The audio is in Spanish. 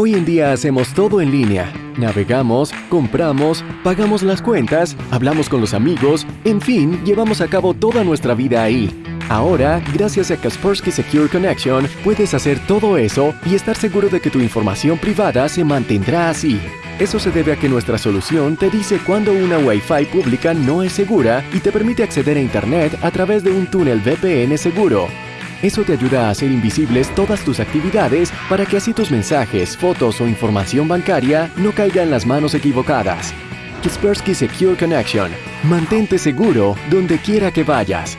Hoy en día hacemos todo en línea. Navegamos, compramos, pagamos las cuentas, hablamos con los amigos, en fin, llevamos a cabo toda nuestra vida ahí. Ahora, gracias a Kaspersky Secure Connection, puedes hacer todo eso y estar seguro de que tu información privada se mantendrá así. Eso se debe a que nuestra solución te dice cuando una Wi-Fi pública no es segura y te permite acceder a Internet a través de un túnel VPN seguro. Eso te ayuda a hacer invisibles todas tus actividades para que así tus mensajes, fotos o información bancaria no caigan en las manos equivocadas. Kaspersky Secure Connection. Mantente seguro donde quiera que vayas.